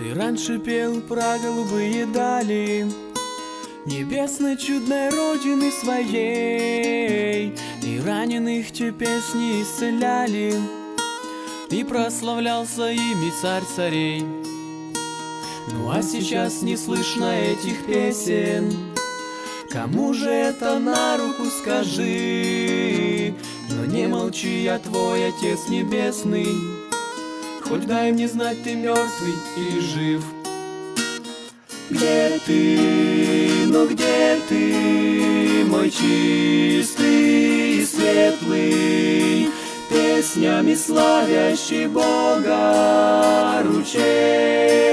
Ты раньше пел про голубые дали Небесной чудной родины своей. И раненых те песни исцеляли И прославлялся ими царь царей. Ну а сейчас не слышно этих песен. Кому же это на руку скажи? Но не молчи, я твой Отец Небесный Хоть дай мне знать, ты мертвый или жив. Где ты, ну где ты, мой чистый и светлый? Песнями славящий Бога ручей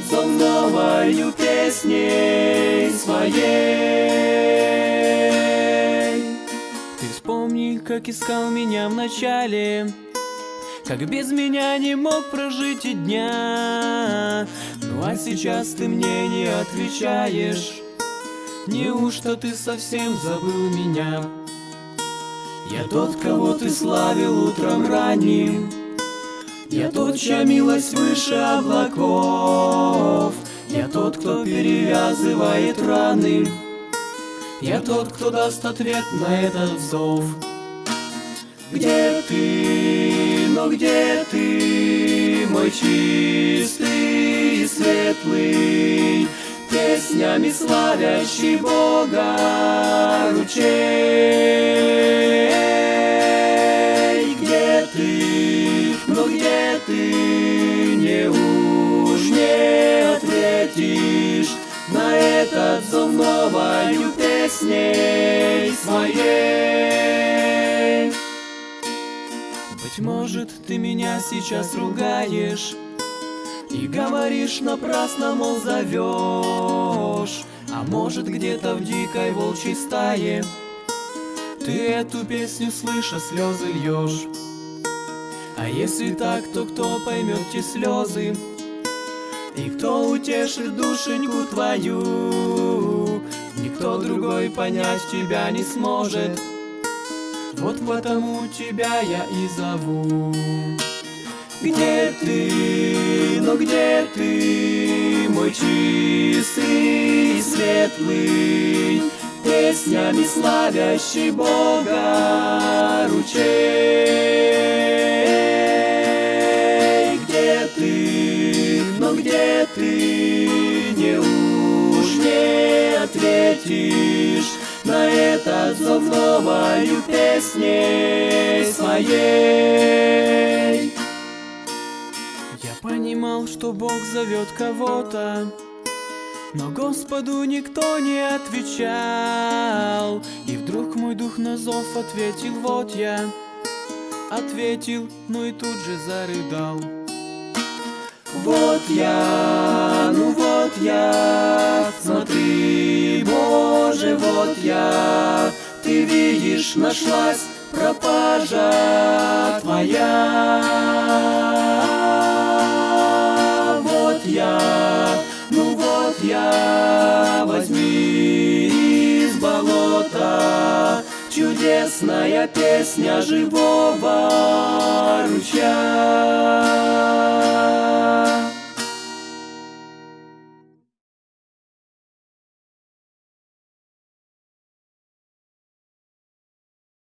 зов новою песней своей. Ты вспомни, как искал меня в начале, как без меня не мог прожить и дня. Ну а сейчас ты мне не отвечаешь. Неужто ты совсем забыл меня? Я тот, кого ты славил утром ранним, я тот, чья милость выше облаков. Я тот, кто перевязывает раны. Я тот, кто даст ответ на этот зов. Где ты, но где ты, мой чистый и светлый? Песнями славящий Бога ручей песней своей Быть может, ты меня сейчас ругаешь И говоришь напрасно, мол, зовешь А может, где-то в дикой волчьей стае Ты эту песню, слыша, слезы льешь а если так, то кто поймет те слезы? И кто утешит душеньку твою? Никто другой понять тебя не сможет. Вот потому тебя я и зову. Где ты, ну где ты, мой чистый и светлый, Песнями славящий Бога ручей? Ответишь На этот зов новою песней своей? Я понимал, что Бог зовет кого-то, но Господу никто не отвечал. И вдруг мой дух на зов ответил, вот я Ответил, ну и тут же зарыдал. Вот я, ну вот я Смотри, Боже, вот я. Ты видишь, нашлась пропажа твоя. Вот я, ну вот я, возьми из болота. Чудесная песня живого ручья